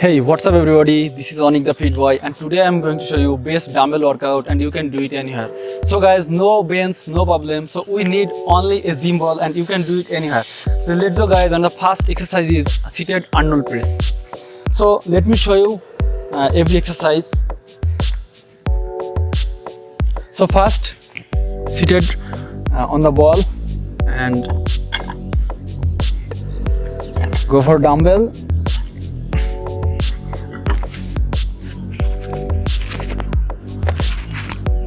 Hey, what's up everybody? This is Onik the Fit Boy and today I'm going to show you best dumbbell workout and you can do it anywhere. So guys, no bends, no problem. So we need only a gym ball and you can do it anywhere. So let's go guys and the first exercise is seated Arnold press. So let me show you uh, every exercise. So first, seated uh, on the ball and go for dumbbell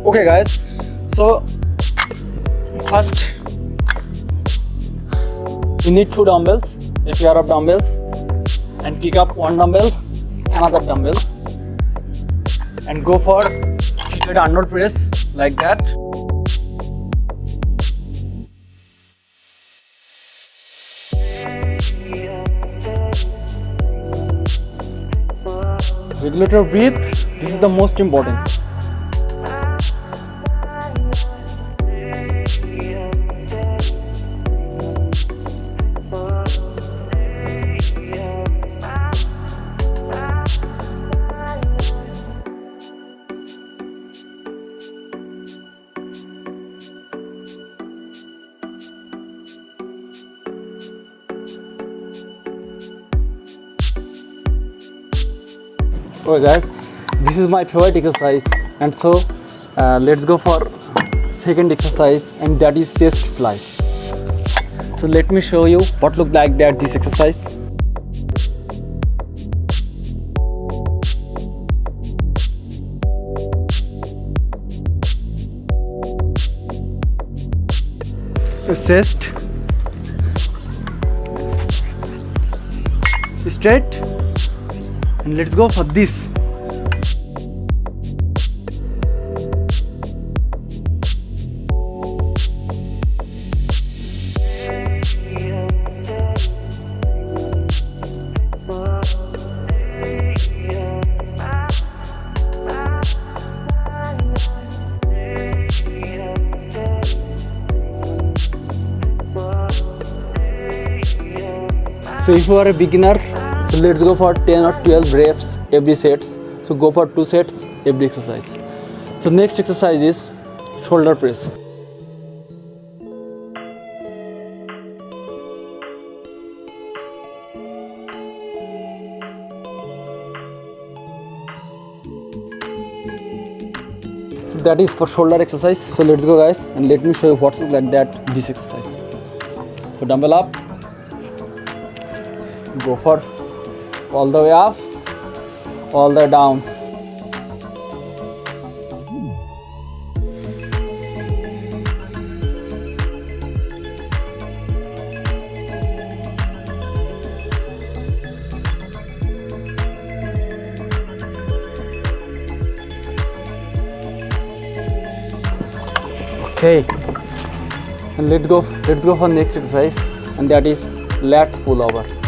okay guys. So first you need two dumbbells. A pair of dumbbells and pick up one dumbbell another dumbbell. And go for seated Arnold press like that. Regulator breathe this is the most important okay guys this is my favorite exercise. And so uh, let's go for second exercise and that is chest fly. So let me show you what look like that this exercise. Chest. Straight and let's go for this. So if you are a beginner so let's go for 10 or 12 reps every sets. So go for two sets every exercise. So next exercise is shoulder press. So that is for shoulder exercise. So let's go guys and let me show you what's like that this exercise. So dumbbell up. Go for all the way up all the way down. Okay. And let's go let's go for next exercise and that is lat pull over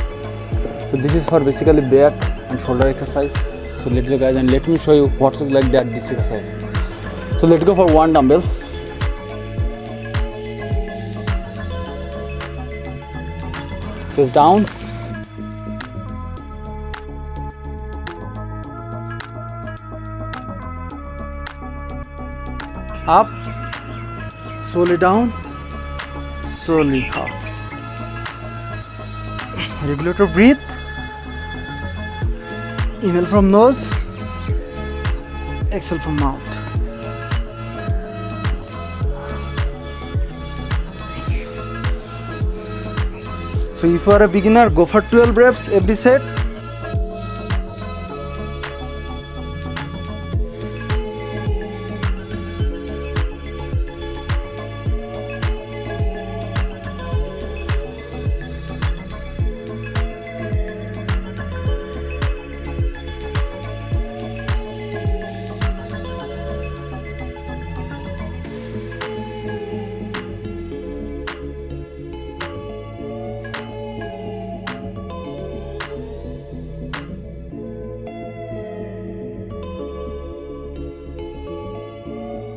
so this is for basically back and shoulder exercise. So let's go guys and let me show you what's like that this exercise. So let's go for one dumbbell. So down. Up. Slowly down. Slowly up. Regulator breathe inhale from nose exhale from mouth so if you are a beginner go for 12 reps every set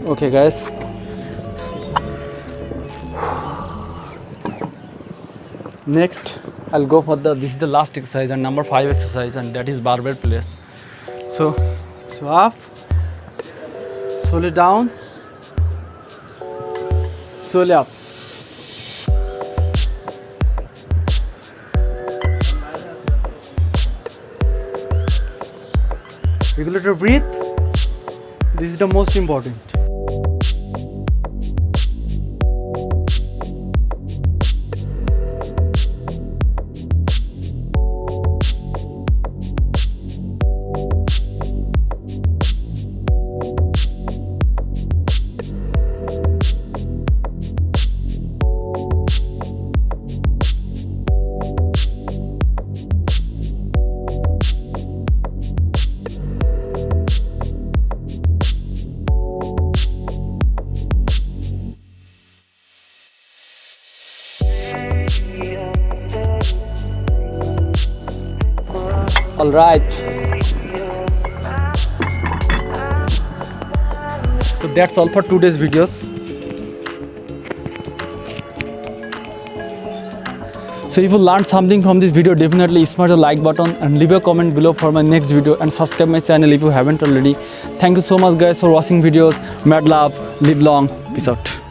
okay guys next I'll go for the this is the last exercise and number five exercise and that is barbell press. So so up, slowly down, slowly up. Regulator breathe. This is the most important. All right. So that's all for today's videos. So if you learned something from this video, definitely smash the like button and leave a comment below for my next video and subscribe my channel if you haven't already. Thank you so much guys for watching videos. Mad love, live long, peace out.